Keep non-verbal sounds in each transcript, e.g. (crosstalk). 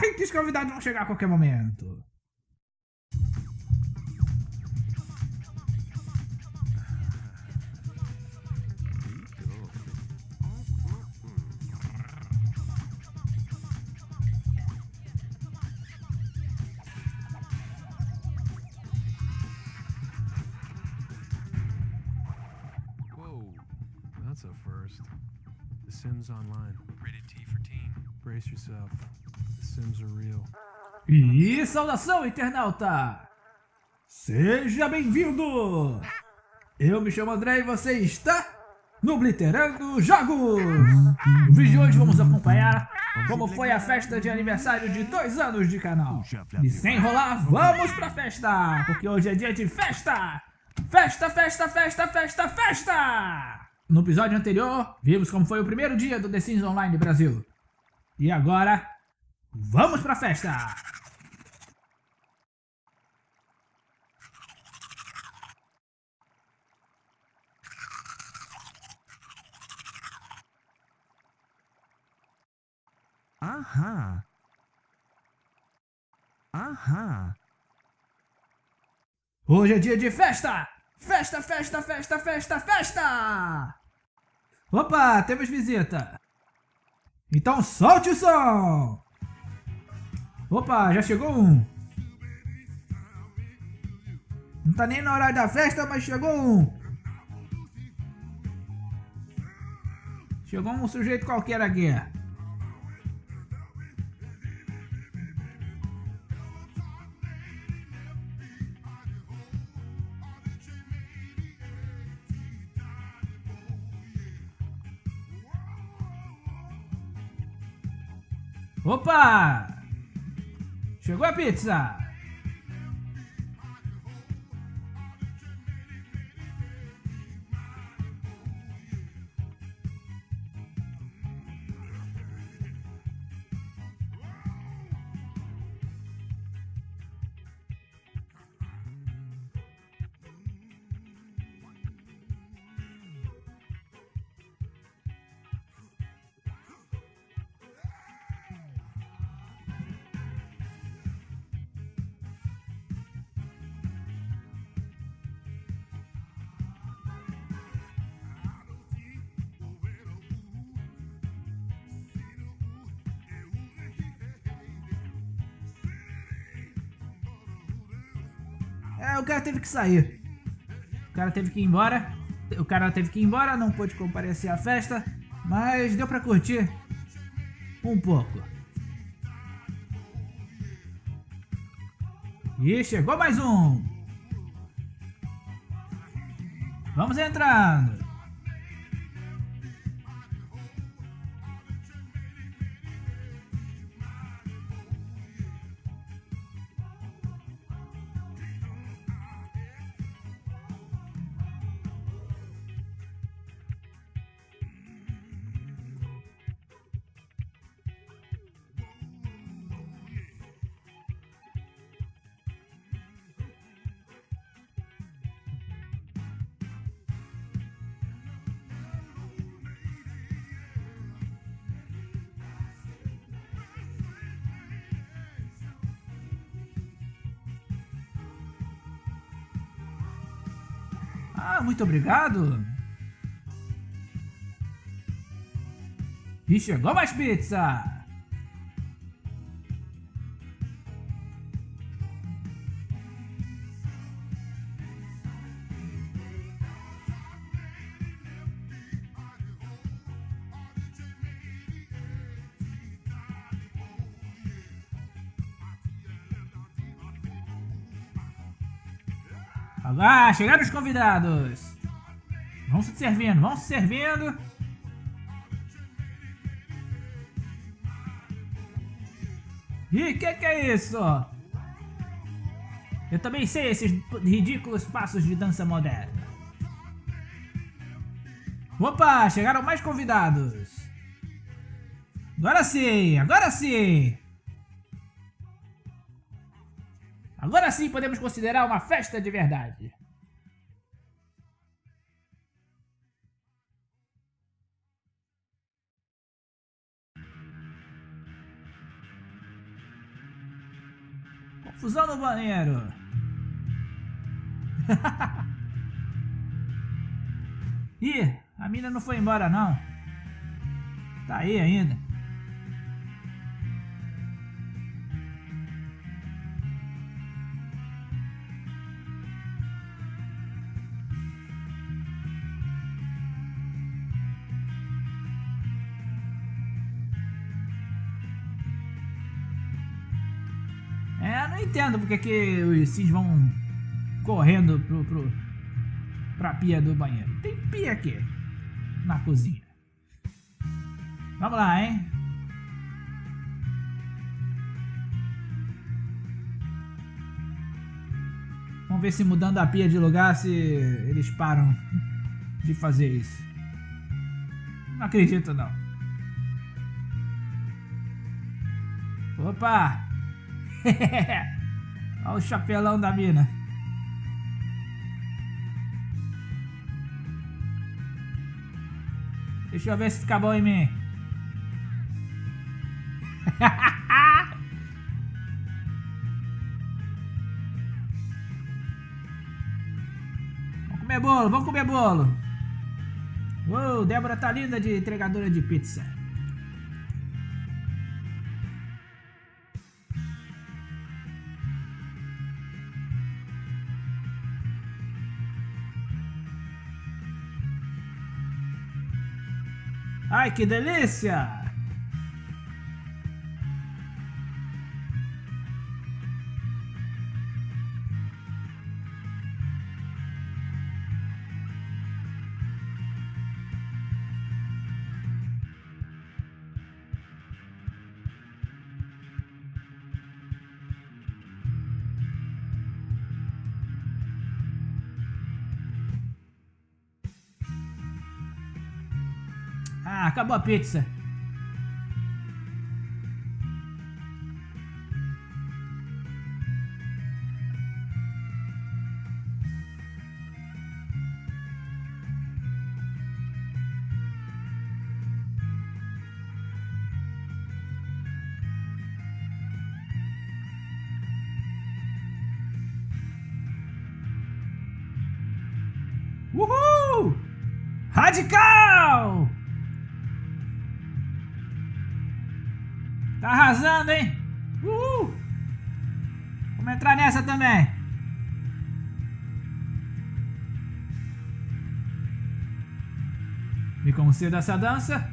(laughs) Corre que os convidados vão chegar a qualquer momento. E saudação, internauta! Seja bem-vindo! Eu me chamo André e você está no Blitterando Jogos! No vídeo de hoje vamos acompanhar como foi a festa de aniversário de dois anos de canal. E sem enrolar, vamos pra festa! Porque hoje é dia de festa! Festa, festa, festa, festa, festa! No episódio anterior, vimos como foi o primeiro dia do The Sims Online Brasil. E agora, vamos pra festa! Aham. Aham. Hoje é dia de festa! Festa, festa, festa, festa, festa! Opa, temos visita! Então solte o som! Opa, já chegou um! Não tá nem na hora da festa, mas chegou um! Chegou um sujeito qualquer aqui. Opa! Chegou a pizza! É, o cara teve que sair. O cara teve que ir embora. O cara teve que ir embora, não pôde comparecer à festa, mas deu pra curtir um pouco. E chegou mais um. Vamos entrando. Ah, muito obrigado. E chegou mais pizza. Ah, chegaram os convidados. Vão se servindo, vão se servindo. Ih, que que é isso? Eu também sei esses ridículos passos de dança moderna. Opa, chegaram mais convidados. Agora sim, agora sim. Agora sim podemos considerar uma festa de verdade. Confusão no banheiro. (laughs) Ih, a mina não foi embora não. Tá aí ainda. Entendo porque que os Sims vão correndo pro, pro, pra pia do banheiro. Tem pia aqui, na cozinha. Vamos lá, hein? Vamos ver se mudando a pia de lugar, se eles param de fazer isso. Não acredito, não. Opa! (laughs) Olha o chapelão da mina. Deixa eu ver se fica bom em mim. (laughs) vamos comer bolo, vamos comer bolo. Uou, Débora tá linda de entregadora de pizza. Ai, que delícia! Acabou a pizza. Uhul! Radical! Tá arrasando, hein? Uhul! Vamos entrar nessa também. Me conceda essa dança.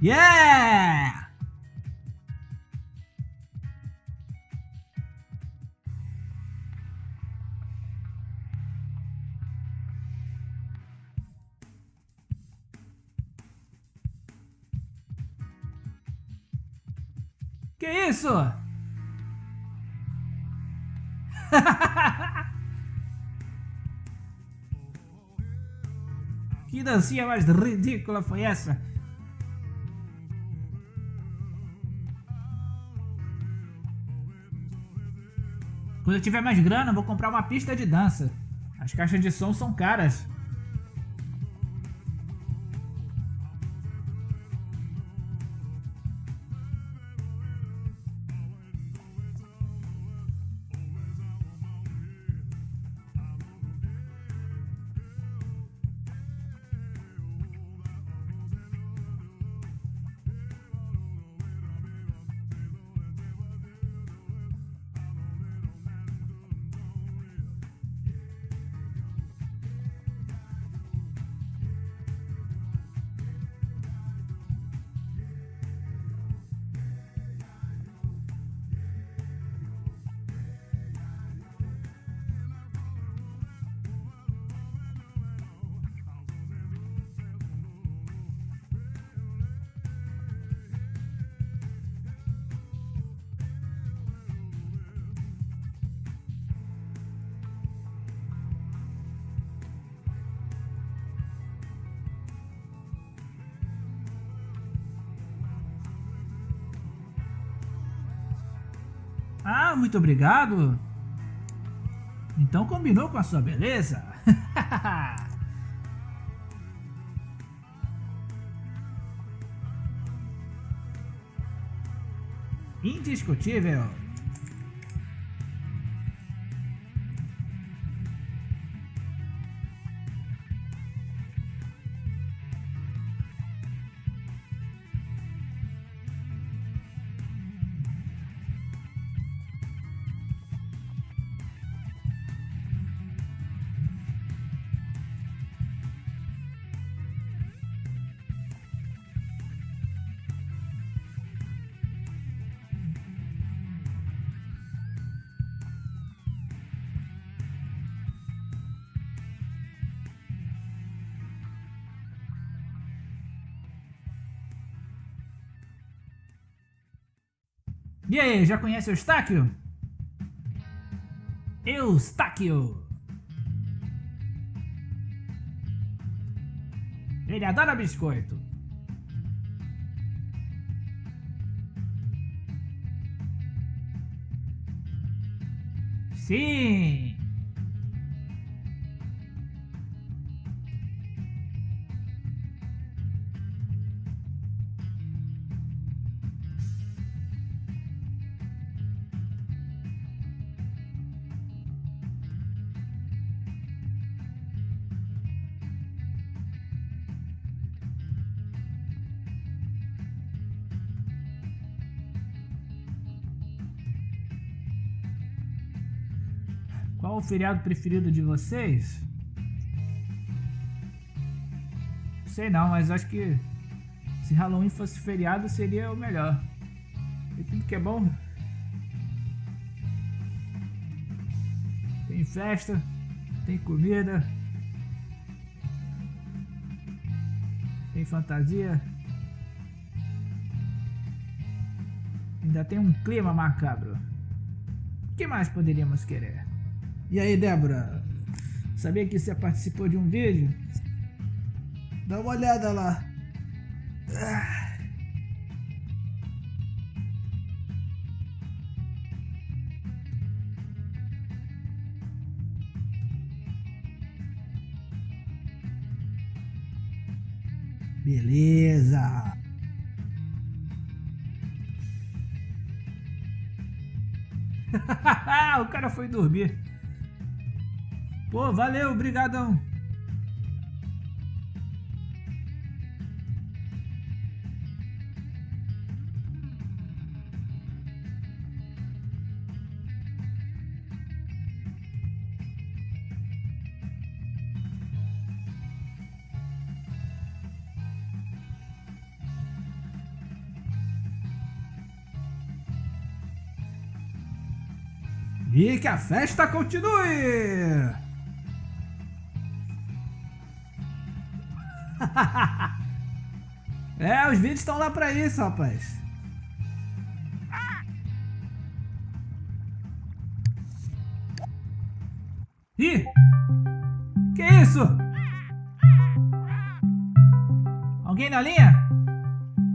Yeah! (laughs) que dancinha mais ridícula foi essa? Quando eu tiver mais grana, vou comprar uma pista de dança. As caixas de som são caras. Ah, muito obrigado. Então combinou com a sua beleza? (laughs) Indiscutível. E aí, já conhece o Eustáquio? Eustáquio! Ele adora biscoito. Sim! Qual o feriado preferido de vocês? Sei não, mas acho que se Halloween fosse feriado seria o melhor. E tudo que é bom. Tem festa, tem comida, tem fantasia. Ainda tem um clima macabro. O que mais poderíamos querer? E aí, Débora? Sabia que você participou de um vídeo? Dá uma olhada lá. Beleza. (laughs) o cara foi dormir. Pô, valeu, brigadão. E que a festa continue! (laughs) é, os vídeos estão lá pra isso, rapaz. Ih! Que isso? Alguém na linha?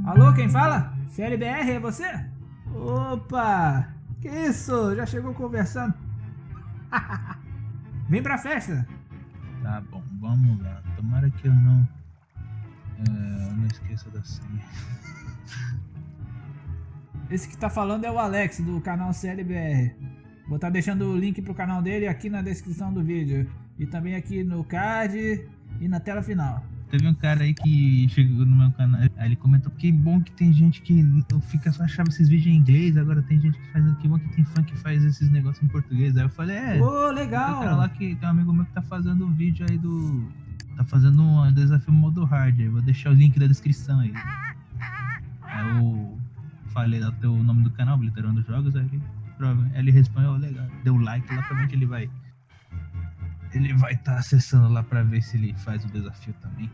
Alô, quem fala? CLBR, é você? Opa! Que isso? Já chegou conversando? (laughs) Vem pra festa! Tá bom, vamos lá. Tomara que eu não é, não esqueça da senha. (laughs) Esse que tá falando é o Alex, do canal CLBR. Vou estar tá deixando o link pro canal dele aqui na descrição do vídeo. E também aqui no card e na tela final. Teve um cara aí que chegou no meu canal, aí ele comentou que bom que tem gente que fica só achava esses vídeos em inglês, agora tem gente que faz, que bom que tem fã que faz esses negócios em português. Aí eu falei, é, Ô, legal. Tem um cara lá que tem um amigo meu que tá fazendo um vídeo aí do Tá fazendo um desafio modo hard aí. Vou deixar o link da descrição aí. Eu falei lá o nome do canal, Blitterando Jogos, aí ele, ele respondeu, legal, deu like lá, provavelmente ele vai. Ele vai estar tá acessando lá pra ver se ele faz o desafio também.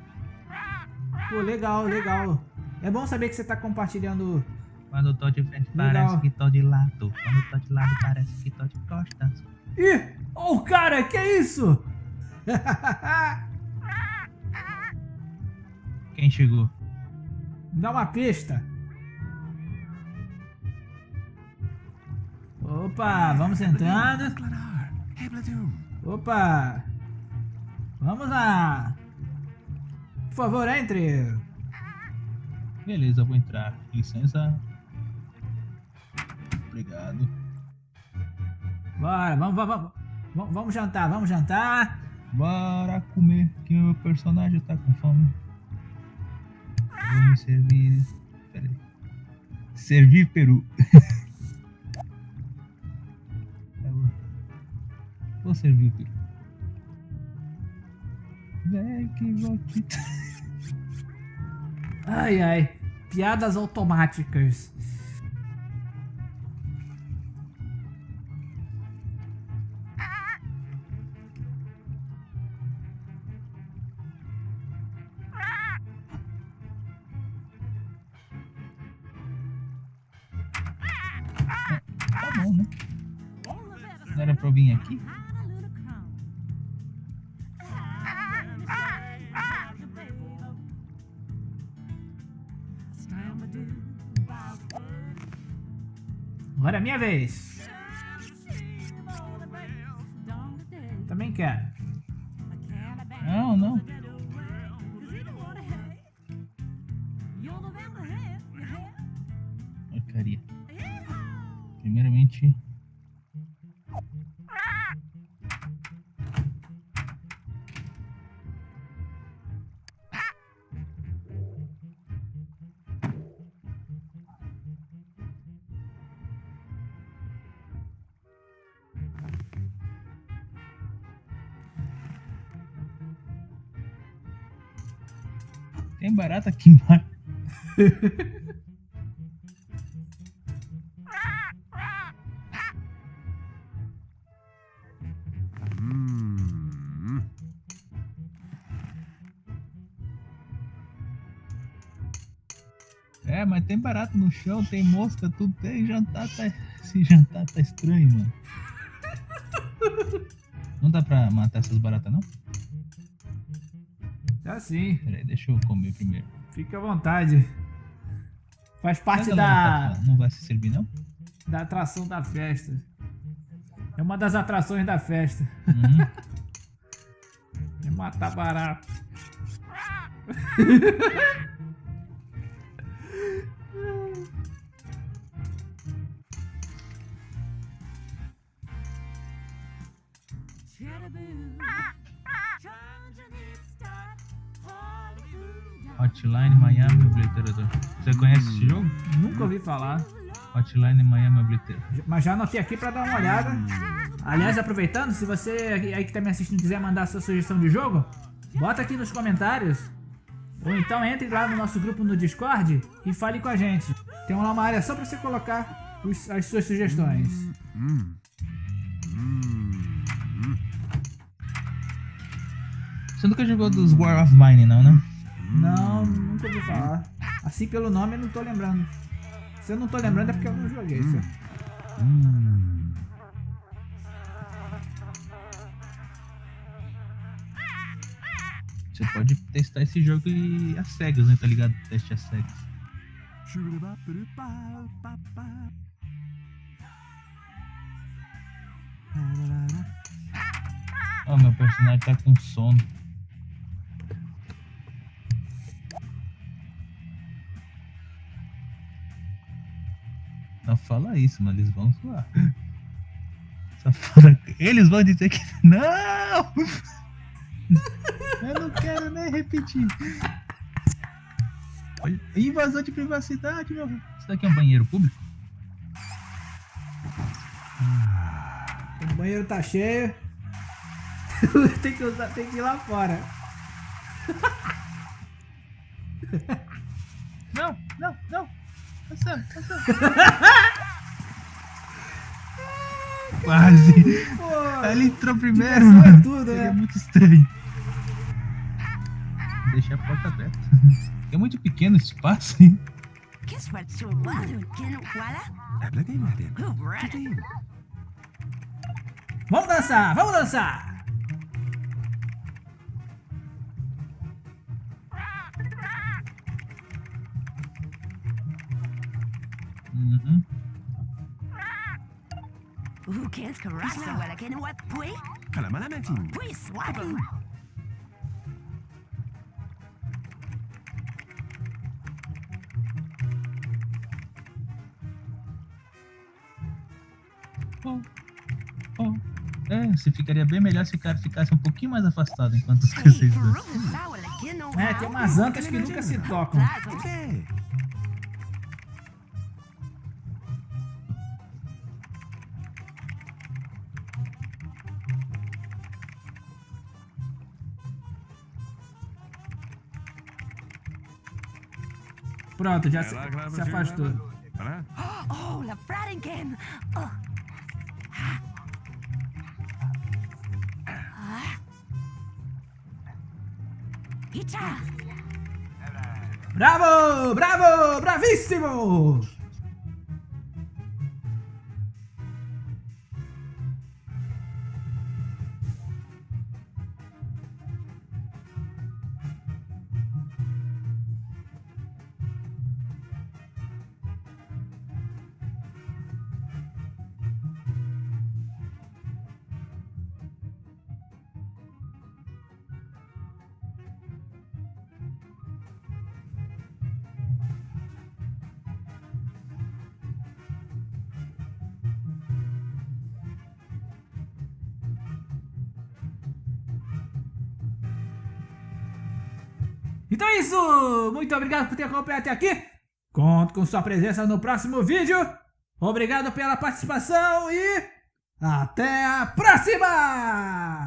Pô, legal, legal. É bom saber que você tá compartilhando. Quando eu tô de frente legal. parece que tô de lado. Quando eu tô de lado parece que tô de costas. Ih! Oh, cara, que isso? (laughs) Quem chegou? Dá uma pista. Opa, vamos entrando. Opa! Vamos lá! Por favor, entre! Beleza, vou entrar. Licença. Obrigado. Bora, vamos, vamos, vamos, vamos jantar, vamos jantar. Bora comer, que o meu personagem tá com fome. Me servir. Pera aí. Servir peru. (laughs) Vou- servir peru. Vem que vou. (laughs) Ai, ai. Piadas automáticas. Vez. Também quero. Não, não. Porcaria. Primeiramente. Barata aqui embaixo. É, mas tem barata no chão, tem mosca, tudo tem. Jantar tá. Esse jantar tá estranho, mano. Não dá pra matar essas baratas, não? Tá sim. Pera aí, deixa eu comer primeiro. Fica à vontade. Faz parte da, Não vai se servir, não? da atração da festa. É uma das atrações da festa. Uhum. (laughs) É matar barato. Hotline Miami Obliterador. Você conhece esse jogo? Nunca ouvi falar. Hotline Miami Obliterador. Mas já anotei aqui pra dar uma olhada. Aliás, aproveitando, se você aí que tá me assistindo quiser mandar sua sugestão de jogo, bota aqui nos comentários. Ou então entre lá no nosso grupo no Discord e fale com a gente. Tem lá uma área só pra você colocar os- as suas sugestões. Você nunca jogou dos War of Mine, não, né? Não, nunca ouvi falar. Assim pelo nome eu não tô lembrando. Se eu não tô lembrando é porque eu não joguei. isso. Você pode testar esse jogo e às cegas, né? Tá ligado? Teste às cegas. Ó, meu personagem tá com sono. Não fala isso, mas eles vão zoar. Eles vão dizer que. Não! Eu não quero nem repetir. Invasão de privacidade, meu. Isso daqui é um banheiro público? O banheiro tá cheio. (laughs) tem, que usar, tem que ir lá fora. Não, não, não. Passando, passando. Quase. Pô, Ele entrou primeiro, Diversão é mano. tudo, Ele né? é muito estranho. Deixa a porta aberta. (laughs) É muito pequeno esse espaço, hein? Vamos dançar, vamos dançar. Uhum. Who cares karasa wala ken wat pui? Kalamalamatin. Pui swatu. Oh, oh. É, você ficaria bem melhor se o cara ficasse um pouquinho mais afastado enquanto os vocês É, tem umas antas que nunca se tocam. Pronto, já se, se afastou. Para? Oh, la fradenken. Oh. Icha. Bravo! Bravo! Bravíssimo! Então é isso! Muito obrigado por ter acompanhado até aqui. Conto com sua presença no próximo vídeo. Obrigado pela participação e até a próxima!